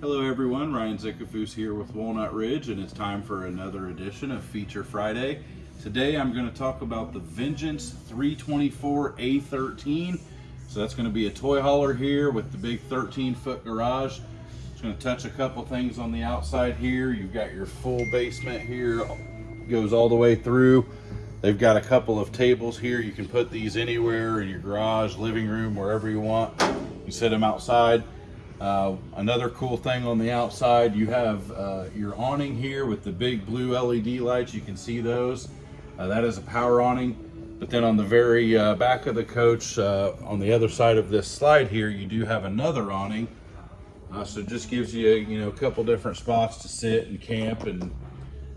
Hello everyone, Ryan Zickafus here with Walnut Ridge and it's time for another edition of Feature Friday. Today I'm going to talk about the Vengeance 324 A13. So that's going to be a toy hauler here with the big 13 foot garage. It's going to touch a couple things on the outside here. You've got your full basement here, goes all the way through. They've got a couple of tables here. You can put these anywhere in your garage, living room, wherever you want. You set them outside. Uh, another cool thing on the outside, you have uh, your awning here with the big blue LED lights. You can see those. Uh, that is a power awning. But then on the very uh, back of the coach, uh, on the other side of this slide here, you do have another awning. Uh, so just gives you, you know, a couple different spots to sit and camp and,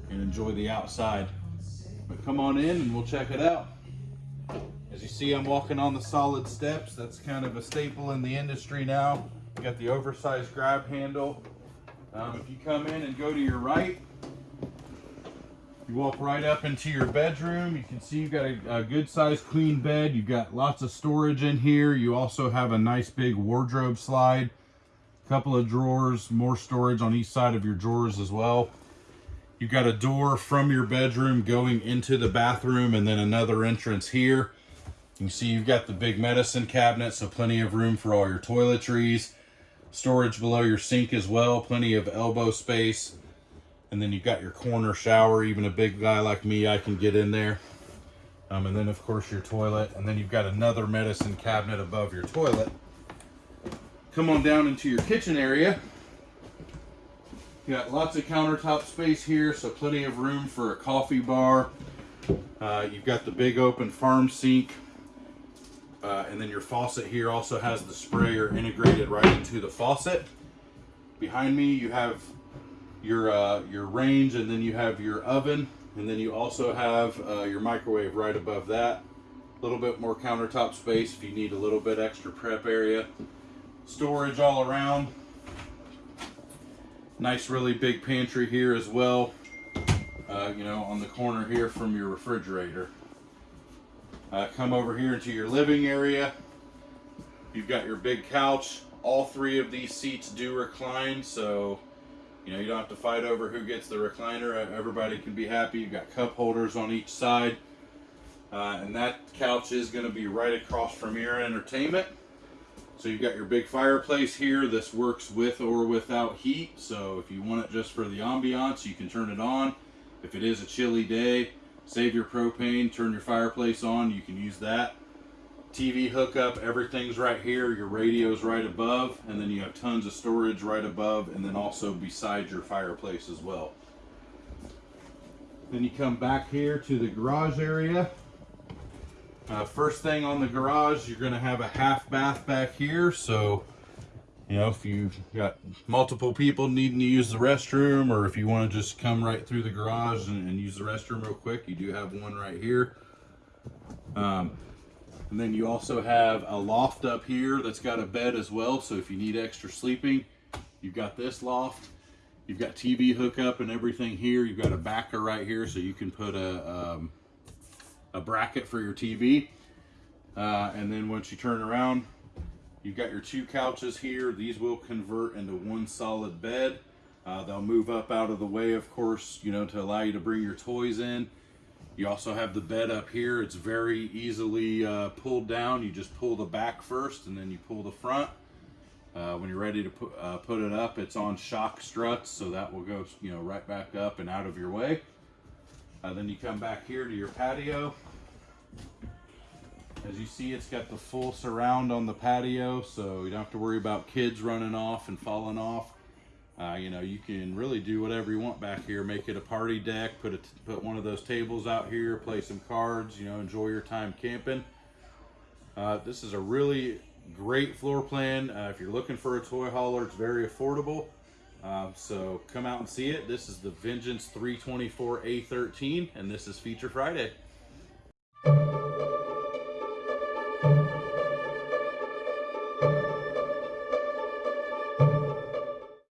and enjoy the outside. But come on in and we'll check it out. As you see, I'm walking on the solid steps. That's kind of a staple in the industry now. You got the oversized grab handle. Um, if you come in and go to your right, you walk right up into your bedroom. You can see you've got a, a good sized queen bed. You've got lots of storage in here. You also have a nice big wardrobe slide. A couple of drawers, more storage on each side of your drawers as well. You've got a door from your bedroom going into the bathroom and then another entrance here. You see you've got the big medicine cabinet, so plenty of room for all your toiletries storage below your sink as well plenty of elbow space. And then you've got your corner shower. Even a big guy like me i can get in there. Um, and then of course your toilet. And then you've got another medicine cabinet above your toilet. Come on down into your kitchen area. You got lots of countertop space here so plenty of room for a coffee bar. Uh, you've got the big open farm sink uh, and then your faucet here also has the sprayer integrated right into the faucet. Behind me you have your uh, your range and then you have your oven and then you also have uh, your microwave right above that. A little bit more countertop space if you need a little bit extra prep area. Storage all around. Nice really big pantry here as well. Uh, you know on the corner here from your refrigerator. Uh, come over here into your living area. You've got your big couch. All three of these seats do recline, so you know you don't have to fight over who gets the recliner. Everybody can be happy. You've got cup holders on each side. Uh, and that couch is going to be right across from your entertainment. So you've got your big fireplace here. This works with or without heat. So if you want it just for the ambiance, you can turn it on. If it is a chilly day, Save your propane, turn your fireplace on, you can use that. TV hookup, everything's right here. Your radio's right above, and then you have tons of storage right above, and then also beside your fireplace as well. Then you come back here to the garage area. Uh, first thing on the garage, you're to have a half bath back here, so you know, if you've got multiple people needing to use the restroom or if you want to just come right through the garage and, and use the restroom real quick, you do have one right here. Um, and then you also have a loft up here that's got a bed as well. So if you need extra sleeping, you've got this loft. You've got TV hookup and everything here. You've got a backer right here so you can put a, um, a bracket for your TV. Uh, and then once you turn around, You've got your two couches here. These will convert into one solid bed. Uh, they'll move up out of the way, of course, you know, to allow you to bring your toys in. You also have the bed up here. It's very easily uh, pulled down. You just pull the back first and then you pull the front. Uh, when you're ready to put, uh, put it up, it's on shock struts, so that will go, you know, right back up and out of your way. Uh, then you come back here to your patio. As you see, it's got the full surround on the patio, so you don't have to worry about kids running off and falling off. Uh, you know, you can really do whatever you want back here. Make it a party deck, put a, put one of those tables out here, play some cards, you know, enjoy your time camping. Uh, this is a really great floor plan. Uh, if you're looking for a toy hauler, it's very affordable. Uh, so come out and see it. This is the Vengeance 324A13, and this is Feature Friday.